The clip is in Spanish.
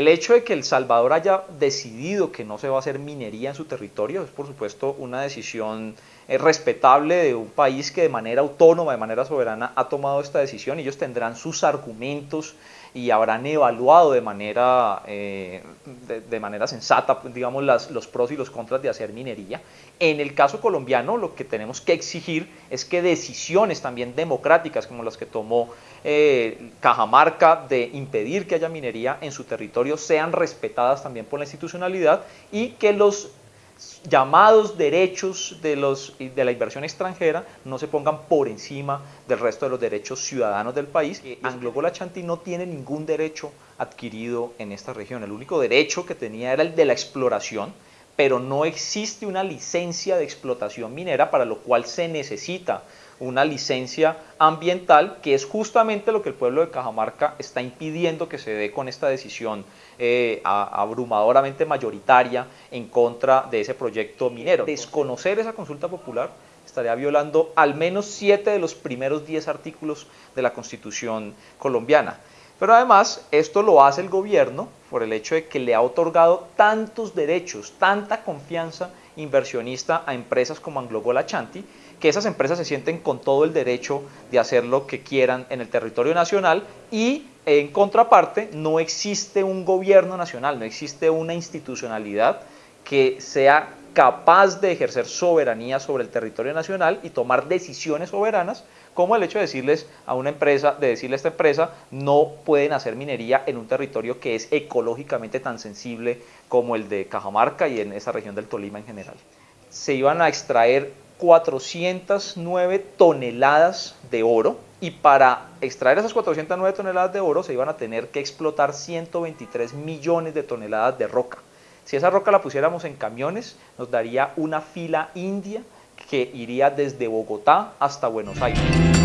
El hecho de que El Salvador haya decidido que no se va a hacer minería en su territorio es por supuesto una decisión eh, respetable de un país que de manera autónoma, de manera soberana ha tomado esta decisión ellos tendrán sus argumentos y habrán evaluado de manera, eh, de, manera sensata, digamos, las, los pros y los contras de hacer minería. En el caso colombiano, lo que tenemos que exigir es que decisiones también democráticas, como las que tomó eh, Cajamarca de impedir que haya minería en su territorio, sean respetadas también por la institucionalidad y que los llamados derechos de, los, de la inversión extranjera no se pongan por encima del resto de los derechos ciudadanos del país. Anglo Chanti no tiene ningún derecho adquirido en esta región. El único derecho que tenía era el de la exploración, pero no existe una licencia de explotación minera para lo cual se necesita una licencia ambiental, que es justamente lo que el pueblo de Cajamarca está impidiendo que se dé con esta decisión eh, abrumadoramente mayoritaria en contra de ese proyecto minero. Desconocer esa consulta popular estaría violando al menos siete de los primeros diez artículos de la Constitución colombiana. Pero además esto lo hace el gobierno por el hecho de que le ha otorgado tantos derechos, tanta confianza inversionista a empresas como Anglo Chanti, que esas empresas se sienten con todo el derecho de hacer lo que quieran en el territorio nacional y en contraparte no existe un gobierno nacional, no existe una institucionalidad que sea capaz de ejercer soberanía sobre el territorio nacional y tomar decisiones soberanas, como el hecho de decirles a una empresa, de decirle a esta empresa, no pueden hacer minería en un territorio que es ecológicamente tan sensible como el de Cajamarca y en esa región del Tolima en general. Se iban a extraer 409 toneladas de oro y para extraer esas 409 toneladas de oro se iban a tener que explotar 123 millones de toneladas de roca. Si esa roca la pusiéramos en camiones, nos daría una fila india que iría desde Bogotá hasta Buenos Aires.